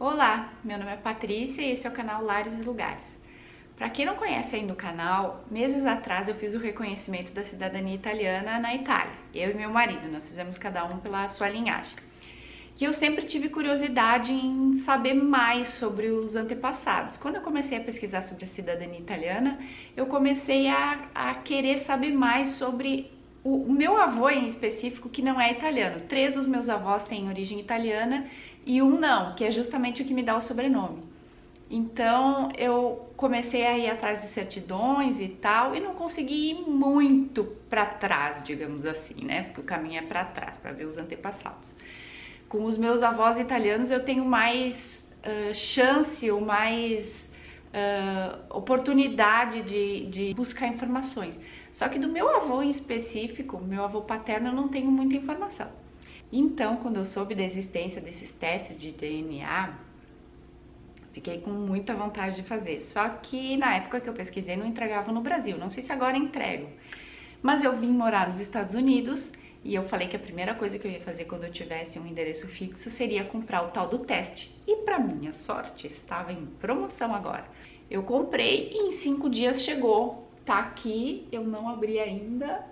Olá, meu nome é Patrícia e esse é o canal Lares e Lugares. Para quem não conhece ainda o canal, meses atrás eu fiz o reconhecimento da cidadania italiana na Itália. Eu e meu marido, nós fizemos cada um pela sua linhagem. E eu sempre tive curiosidade em saber mais sobre os antepassados. Quando eu comecei a pesquisar sobre a cidadania italiana, eu comecei a, a querer saber mais sobre o, o meu avô em específico, que não é italiano. Três dos meus avós têm origem italiana e um não, que é justamente o que me dá o sobrenome. Então eu comecei a ir atrás de certidões e tal e não consegui ir muito para trás, digamos assim, né? Porque o caminho é para trás para ver os antepassados. Com os meus avós italianos eu tenho mais uh, chance ou mais uh, oportunidade de, de buscar informações. Só que do meu avô em específico, meu avô paterno, eu não tenho muita informação. Então, quando eu soube da existência desses testes de DNA, fiquei com muita vontade de fazer. Só que na época que eu pesquisei não entregava no Brasil, não sei se agora entrego. Mas eu vim morar nos Estados Unidos e eu falei que a primeira coisa que eu ia fazer quando eu tivesse um endereço fixo seria comprar o tal do teste. E para minha sorte, estava em promoção agora. Eu comprei e em cinco dias chegou. Tá aqui, eu não abri ainda,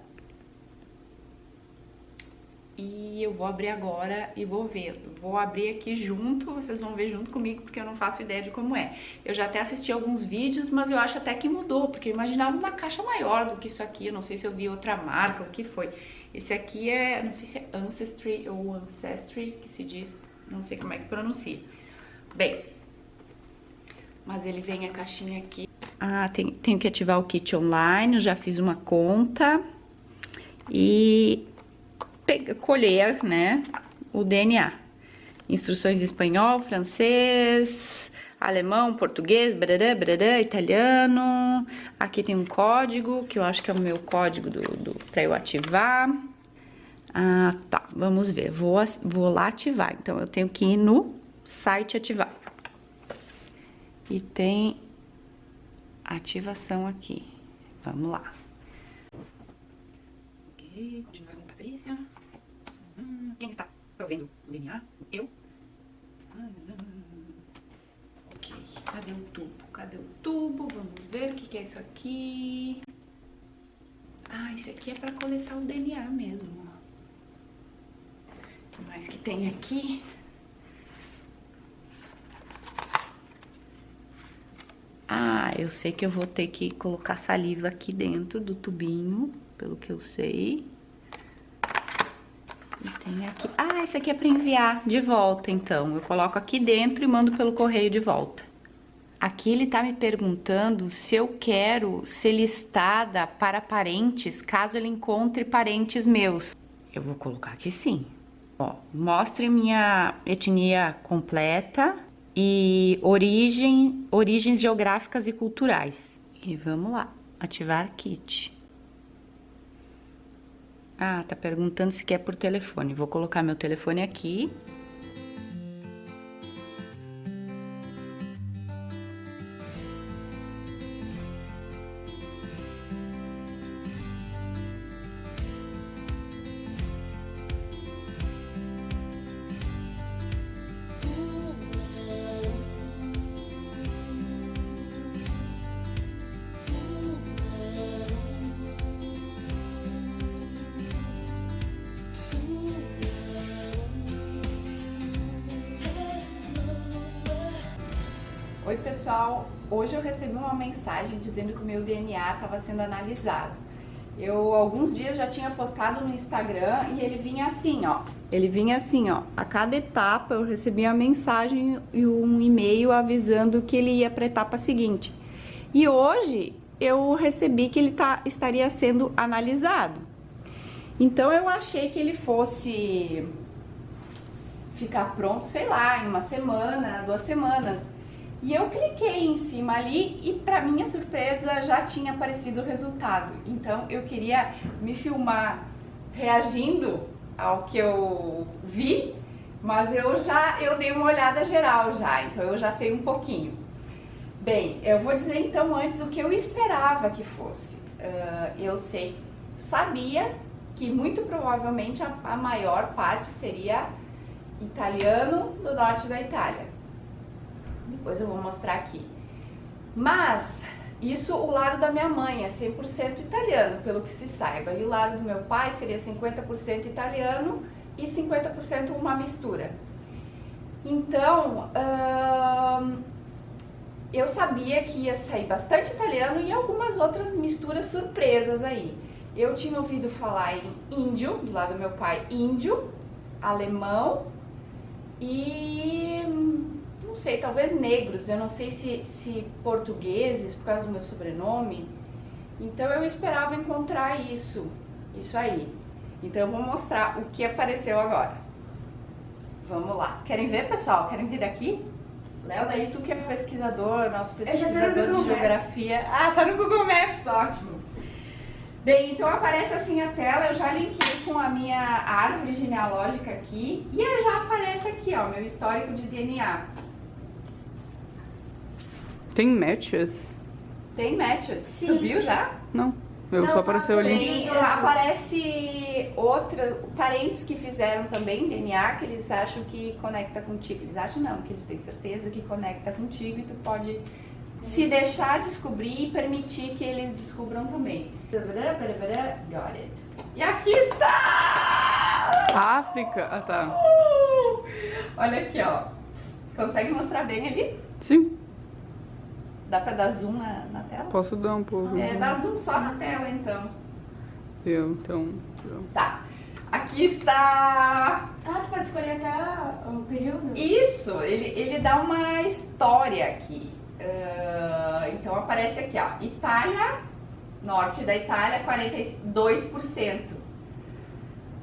e eu vou abrir agora e vou ver. Vou abrir aqui junto, vocês vão ver junto comigo, porque eu não faço ideia de como é. Eu já até assisti alguns vídeos, mas eu acho até que mudou, porque eu imaginava uma caixa maior do que isso aqui, eu não sei se eu vi outra marca, o que foi. Esse aqui é, não sei se é Ancestry ou Ancestry, que se diz, não sei como é que pronuncia. Bem, mas ele vem a caixinha aqui. Ah, tem, tenho que ativar o kit online, eu já fiz uma conta. E colher, né, o DNA. Instruções em espanhol, francês, alemão, português, brará, brará, italiano. Aqui tem um código, que eu acho que é o meu código do, do para eu ativar. Ah, tá, vamos ver. Vou, vou lá ativar. Então, eu tenho que ir no site ativar. E tem ativação aqui. Vamos lá. Ok, continuar com a Patrícia. Hum, quem está provendo o DNA? Eu? ok, cadê o tubo? Cadê o tubo? Vamos ver o que, que é isso aqui. Ah, isso aqui é para coletar o DNA mesmo. O que mais que tem aqui? Ah, eu sei que eu vou ter que colocar saliva aqui dentro do tubinho, pelo que eu sei. E tem aqui... Ah, esse aqui é para enviar de volta, então. Eu coloco aqui dentro e mando pelo correio de volta. Aqui ele tá me perguntando se eu quero ser listada para parentes, caso ele encontre parentes meus. Eu vou colocar aqui sim. Ó, mostre minha etnia completa e origem, origens geográficas e culturais. E vamos lá, ativar kit. Ah, tá perguntando se quer por telefone. Vou colocar meu telefone aqui. Pessoal, hoje eu recebi uma mensagem dizendo que o meu DNA estava sendo analisado. Eu alguns dias já tinha postado no Instagram e ele vinha assim, ó. Ele vinha assim, ó. A cada etapa eu recebia uma mensagem e um e-mail avisando que ele ia para a etapa seguinte. E hoje eu recebi que ele tá, estaria sendo analisado. Então eu achei que ele fosse ficar pronto, sei lá, em uma semana, duas semanas. E eu cliquei em cima ali e para minha surpresa já tinha aparecido o resultado. Então eu queria me filmar reagindo ao que eu vi, mas eu já eu dei uma olhada geral já, então eu já sei um pouquinho. Bem, eu vou dizer então antes o que eu esperava que fosse. Uh, eu sei, sabia que muito provavelmente a, a maior parte seria italiano do norte da Itália Depois eu vou mostrar aqui. Mas, isso o lado da minha mãe é 100% italiano, pelo que se saiba. E o lado do meu pai seria 50% italiano e 50% uma mistura. Então, hum, eu sabia que ia sair bastante italiano e algumas outras misturas surpresas aí. Eu tinha ouvido falar em índio, do lado do meu pai, índio, alemão e não sei, talvez negros. Eu não sei se, se portugueses, por causa do meu sobrenome. Então eu esperava encontrar isso, isso aí. Então eu vou mostrar o que apareceu agora. Vamos lá. Querem ver, pessoal? Querem vir daqui? Léo, daí tu que é pesquisador, nosso pesquisador de geografia. Maps. Ah, tá no Google Maps, ótimo. Bem, então aparece assim a tela, eu já linkei com a minha árvore genealógica aqui e já aparece aqui, ó, meu histórico de DNA. Tem matches? Tem matches. Sim. Tu viu já? Não. Eu não, só apareceu ali. Tem, aparece outra, parentes que fizeram também DNA, que eles acham que conecta contigo. Eles acham não, que eles têm certeza que conecta contigo e tu pode se deixar descobrir e permitir que eles descubram também. Got it. E aqui está! África? Ah, tá. Olha aqui, ó. Consegue mostrar bem ali? Sim. Dá pra dar zoom na, na tela? Posso dar um pouco. É, dá zoom só na tela, então. Eu, então... Eu. Tá. Aqui está... Ah, tu pode escolher até o período? Isso, ele, ele dá uma história aqui. Uh, então aparece aqui, ó, Itália, norte da Itália, 42%.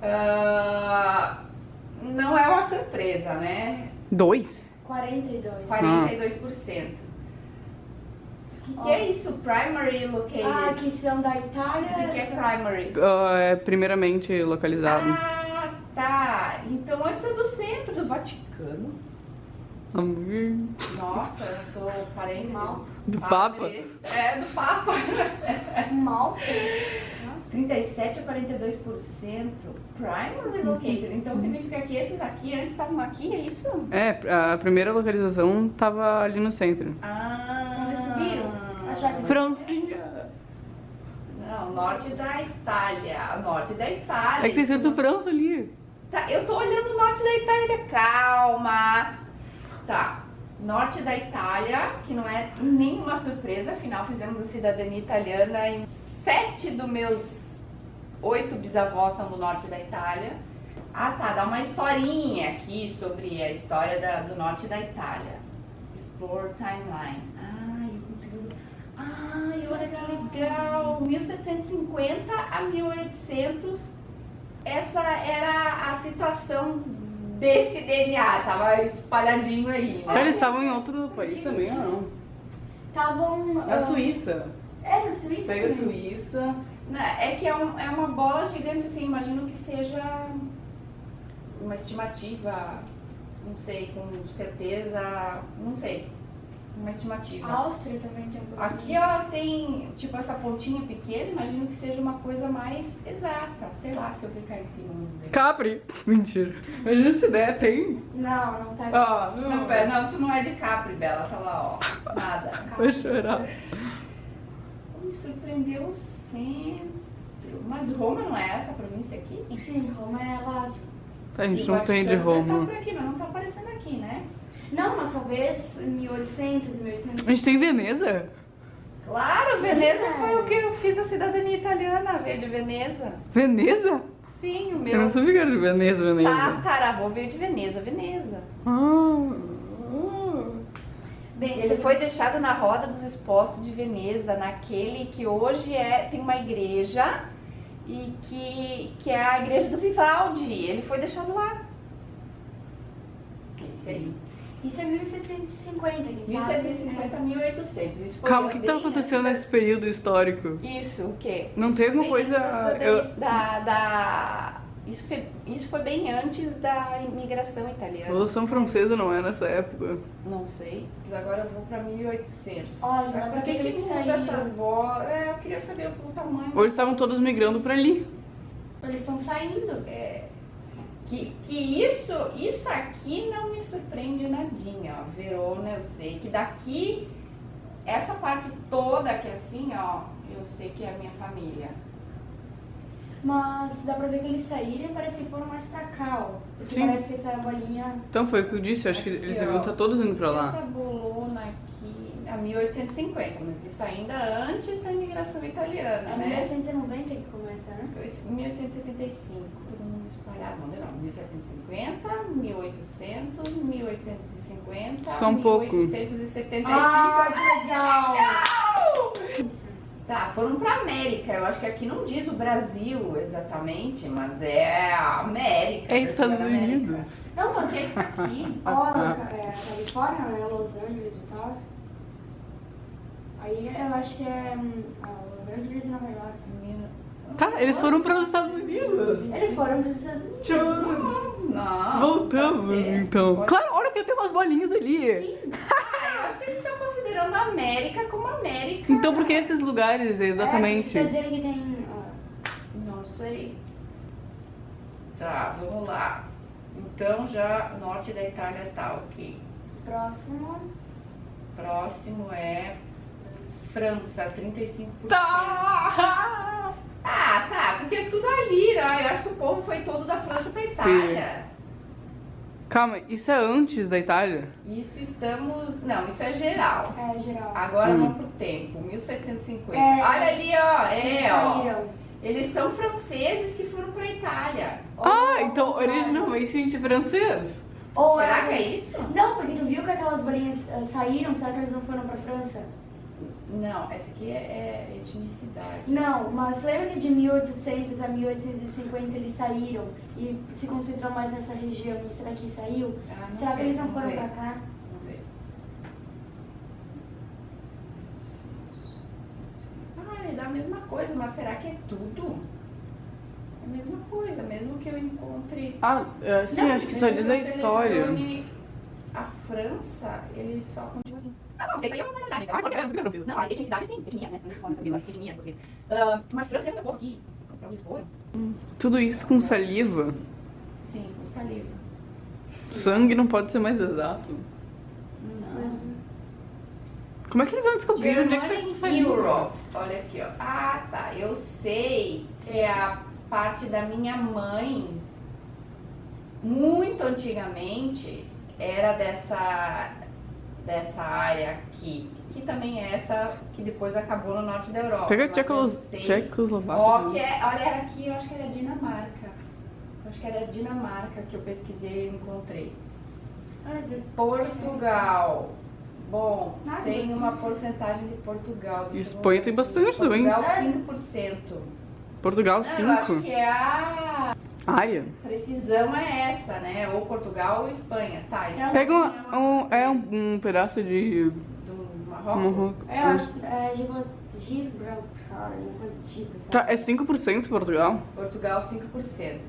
Uh, não é uma surpresa, né? Dois? 42. 42%. O que, que é isso? Primary located? Ah, que são da Itália. O que, que é primary? Uh, é primeiramente localizado. Ah, tá. Então antes é do centro do Vaticano. Nossa, eu sou parente Mal. do Papa? É, do Papa. Mal. 37 a 42% primary located. Então significa que esses aqui antes estavam aqui, é isso? É, a primeira localização estava ali no centro. Ah. Então eles subiram? Acharam Francinha. Não, norte da Itália. Norte da Itália. É que tem escrito França ali. Tá, eu tô olhando o norte da Itália. Calma. Tá. Norte da Itália, que não é nenhuma surpresa, afinal fizemos a cidadania italiana em sete dos meus oito bisavós são do norte da Itália. Ah tá, dá uma historinha aqui sobre a história da, do norte da Itália. Explore Timeline. Ah. Ai, olha que legal! 1750 a 1800, essa era a situação desse DNA, tava espalhadinho aí. Né? Então eles estavam em outro país também ou não? Estavam. Na Suíça. É, na Suíça. Aí é Suíça. É que é, um, é uma bola gigante, assim, imagino que seja uma estimativa, não sei, com certeza, não sei uma estimativa. A Áustria também tem um pouquinho. Aqui ó, tem tipo essa pontinha pequena, imagino que seja uma coisa mais exata. Sei lá, se eu clicar em cima. Capri! Mentira. Imagina se der, tem. Não, não tá. Ó, não, não, pera, não, tu não é de Capri, Bela, tá lá, ó. Nada. Vou chorar. Me surpreendeu sempre. Mas Roma não é essa província aqui? Sim, Roma é Lázio. A gente não tem de Roma. Tá por aqui, mas não tá aparecendo aqui, né? Não, mas talvez em 1800, 1800. A gente tem Veneza? Claro, Sim, Veneza é. foi o que eu fiz a cidadania italiana, veio de Veneza. Veneza? Sim, o meu. Eu não sabia que era de Veneza, Veneza. Tataravô veio de Veneza, Veneza. Ah. Bem, ele foi deixado na roda dos expostos de Veneza, naquele que hoje é tem uma igreja e que, que é a igreja do Vivaldi. Ele foi deixado lá. Esse aí. Isso é 1750, 1750 a 1800. Isso foi Calma, o que está acontecendo nesse período histórico? Isso, o quê? Não isso tem alguma coisa... Eu... Da, da... Isso, foi, isso foi bem antes da imigração italiana. Revolução Francesa não é nessa época? Não sei. Mas agora eu vou pra 1800. Olha, Mas por que, que muda essas bolas? É, eu queria saber o tamanho. Ou eles estavam todos migrando pra ali. Eles estão saindo. É... Que, que isso, isso aqui não me surpreende nadinha, ó. Verona, eu sei que daqui, essa parte toda aqui assim, ó, eu sei que é a minha família. Mas dá pra ver que eles saíram e parece que foram mais pra cá, ó. Porque Sim. parece que essa bolinha. Então foi o que eu disse, eu acho que Aqui, eles ó. deviam estar todos indo pra Essa lá. bolona aqui, a 1850, mas isso ainda antes da imigração italiana, É né? 1890 que começa, né? Esse 1875, todo mundo espalhado, não, não, 1750, 1800, 1850, Só um pouco. 1875. Ah, que legal! Tá, foram pra América. Eu acho que aqui não diz o Brasil exatamente, mas é a América. É Estados. Não, Unidos. O mas é isso aqui? Ó, é, Califórnia, né? Los Angeles e tal. Aí eu acho que é hum, ah, Los Angeles e Nova York. Tá, eles foram para os Estados Unidos. Eles foram para os Estados Unidos. Não. Voltamos, então. Pode- Claro, olha que tem umas bolinhas ali. Sim. Ah, eu acho que eles estão considerando a América como América. Então por que esses lugares, exatamente? É, tá dizendo que tem. ah, Não sei. Tá, vamos lá. Então já norte da Itália tá ok. próximo. Próximo é França, 35%. Tá! Ah, tá, porque é tudo ali, né? Eu acho que o povo foi todo da França pra Itália. Calma, isso é antes da Itália? Isso estamos. Não, isso é geral. É, geral. Agora Hum. vamos pro tempo, 1750. É. Olha ali, ó. Eles É, ó. saíram. Eles são franceses que foram pra Itália. Ah, então contrário. originalmente gente francês. Ou Será que é isso? Não, porque tu viu que aquelas bolinhas ah, saíram, será que eles não foram pra França? Não, essa aqui é, é etnicidade. Não, mas lembra que de 1800 a 1850 eles saíram e se concentrou mais nessa região e será que saiu? Ah, não será que sei, eles não foram pra cá? Vamos ver. Ah, ele dá a mesma coisa, mas será que é tudo? É a mesma coisa, mesmo que eu encontre. Ah, é, sim, Não, acho que só diz que a história. selecione França, ele só continua assim. Ah, não, isso aí é uma verdade. Ah, porque é francês. Não, a etnicidade sim, etnia, né? Não se fala português, etnia, português. Ah, Mas França é povo aqui. Pra onde eles foram? Tudo isso com saliva. Sim, com saliva. Sangue não pode ser mais exato. Não. Como é que eles vão descobrir onde é que tá com Germanic saliva? Europe. Olha aqui, ó. Ah, tá. Eu sei que é a parte da minha mãe, muito antigamente, era dessa, dessa área aqui. Que também é essa que depois acabou no norte da Europa. Pega. Tchecoslováquia. Ó, que é, olha, era aqui, eu acho que era Dinamarca. Eu acho que era Dinamarca que eu pesquisei e encontrei. Ah, de- Portugal. Bom, Nada, tem assim. uma porcentagem de Portugal. Espanha tem bastante também. Portugal, É. 5%. Portugal, Não, eu acho 5. que é a Área. precisão é essa, né? Ou Portugal ou Espanha. Tá, Espanha Pega um, uma um- é um, um pedaço de Do Marrocos. Marrocos. Eu acho que é Gibra- Gibraltar, uma coisa do tipo, sabe? Tá, é 5% Portugal? Portugal, 5%.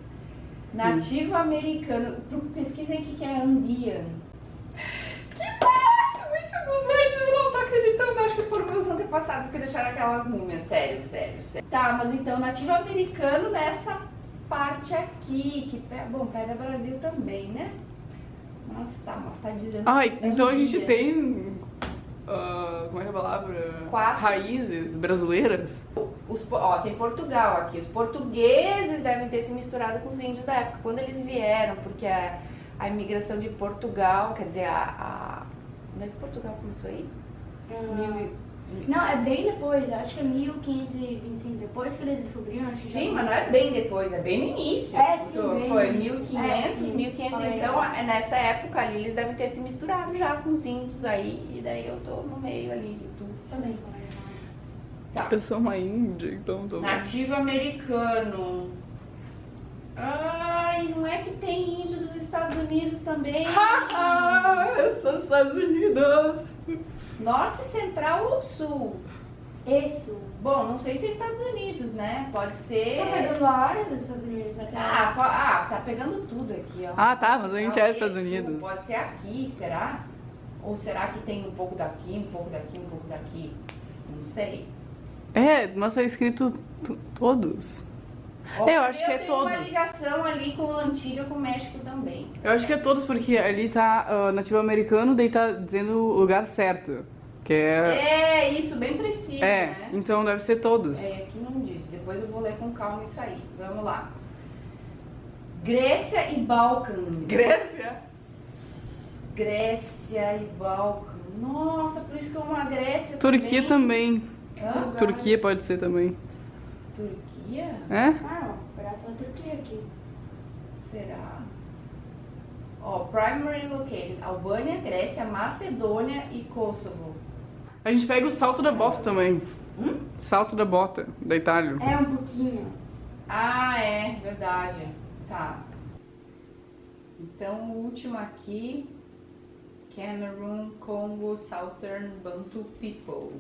Nativo americano. Pro- Pesquisa aí o que que é Andean. Que máximo! Isso dos antes, eu não tô acreditando. Acho que foram meus antepassados que deixaram aquelas múmias. Sério, sério, sério. Tá, mas então, nativo americano nessa parte aqui. Que, bom, pega Brasil também, né? Mas tá, mas tá dizendo. Ai, então a gente tem. ah, como é que é a palavra? Quatro. Raízes brasileiras. Os, ó, tem Portugal aqui. Os portugueses devem ter se misturado com os índios da época, quando eles vieram, porque a, a imigração de Portugal, quer dizer, a. a onde é que Portugal começou aí? Ah, e- Não, é bem depois, acho que é 1525, depois que eles descobriram, acho que Sim, mas não é bem depois, é bem no início. É, sim, Foi- bem Foi no início. 1500, É, sim. 1500. Falei. Então, é nessa época ali, eles devem ter se misturado já com os índios aí, e daí eu tô no meio ali de tudo. Também. Tá. Eu sou uma índia, então tô. Nativo americano. Ai, não é que tem índio dos Estados Unidos também? Ah, eu sou Estados Unidos! Norte, central ou sul? Isso. Bom, não sei se é Estados Unidos, né? Pode ser. Tá pegando a área dos Estados Unidos até Ah, po- ah, tá pegando tudo aqui, ó. Ah, tá, mas a gente é Estados. Unidos. Pode ser aqui, será? Ou será que tem um pouco daqui, um pouco daqui, um pouco daqui? Não sei. É, mas tá escrito t- todos. Ó, É, eu acho que é tem uma todos. ligação ali com a antiga com o México também. Eu acho que é todos, porque ali tá ah, nativo americano, daí tá dizendo o lugar certo. Que é. É, isso, bem preciso, É, né? então deve ser todos. É, aqui não diz. Depois eu vou ler com calma isso aí. Vamos lá. Grécia e Balcãs. Grécia? Grécia e Balcãs. Nossa, por isso que é uma Grécia Turquia também. Hã? Turquia pode ser também. Turquia? É? Ah, ó, braço da Turquia aqui. Será? Ó, primary located. Albânia, Grécia, Macedônia e Kosovo. A gente pega o salto da bota também. Hum? Salto da bota, da Itália. É um pouquinho. Ah, é, verdade. Tá. Então, o último aqui. Cameroon, Congo, Southern Bantu People.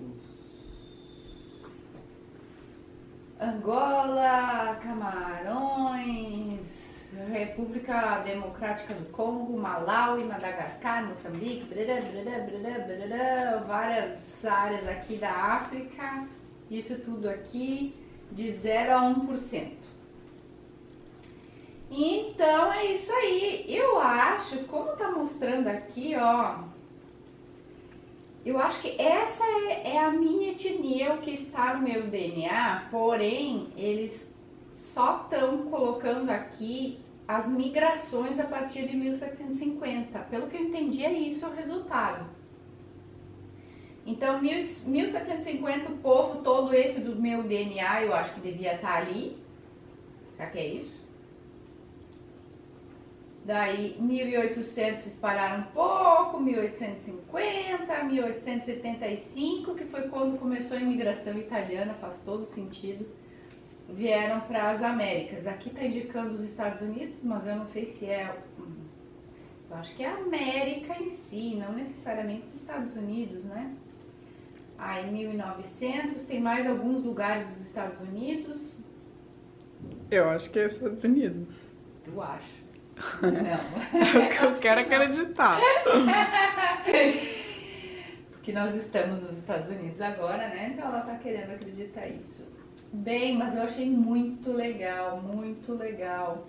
Angola, Camarões, República Democrática do Congo, Malawi, Madagascar, Moçambique, brará, brará, brará, várias áreas aqui da África. Isso tudo aqui de 0 a 1%. Então é isso aí. Eu acho, como tá mostrando aqui, ó. Eu acho que essa é, é a minha etnia, o que está no meu DNA, porém, eles só estão colocando aqui as migrações a partir de 1750. Pelo que eu entendi, é isso o resultado. Então, mil- 1750, o povo todo esse do meu DNA, eu acho que devia estar ali. Será que é isso? Daí 1800 se espalharam um pouco, 1850, 1875, que foi quando começou a imigração italiana, faz todo sentido. Vieram para as Américas. Aqui está indicando os Estados Unidos, mas eu não sei se é. Eu acho que é a América em si, não necessariamente os Estados Unidos, né? Aí 1900 tem mais alguns lugares dos Estados Unidos. Eu acho que é Estados Unidos. Tu acha? É Não. o que eu quero acreditar. Porque nós estamos nos Estados Unidos agora, né? Então ela tá querendo acreditar isso. Bem, mas eu achei muito legal, muito legal.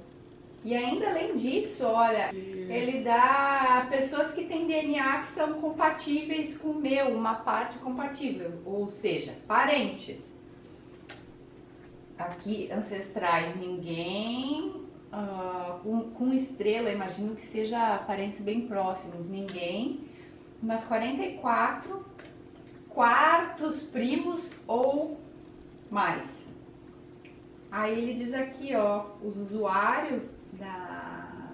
E ainda além disso, olha, ele dá pessoas que têm DNA que são compatíveis com o meu, uma parte compatível, ou seja, parentes. Aqui, ancestrais, ninguém. Ah, com, com estrela, imagino que seja parentes bem próximos, ninguém. Mas 44 quartos primos ou mais. Aí ele diz aqui, ó, os usuários da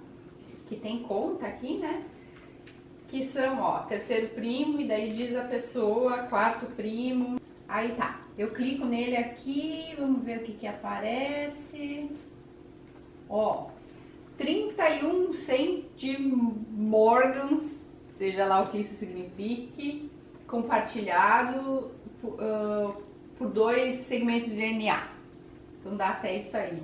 que tem conta aqui, né? Que são, ó, terceiro primo e daí diz a pessoa, quarto primo. Aí tá. Eu clico nele aqui, vamos ver o que que aparece. Ó, 31 centimorgans, seja lá o que isso signifique, compartilhado por, ah, por dois segmentos de DNA. Então dá até isso aí.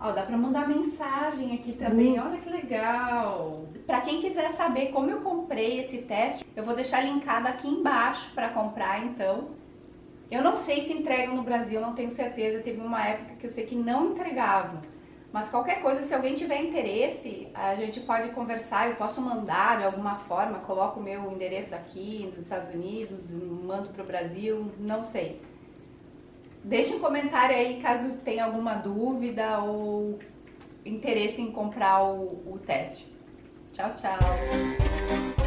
Ó, dá pra mandar mensagem aqui também. Olha que legal. Pra quem quiser saber como eu comprei esse teste, eu vou deixar linkado aqui embaixo pra comprar, então. Eu não sei se entregam no Brasil, não tenho certeza. Teve uma época que eu sei que não entregavam. Mas qualquer coisa, se alguém tiver interesse, a gente pode conversar, eu posso mandar de alguma forma, coloco o meu endereço aqui nos Estados Unidos, mando para o Brasil, não sei. Deixe um comentário aí caso tenha alguma dúvida ou interesse em comprar o, o teste. Tchau, tchau!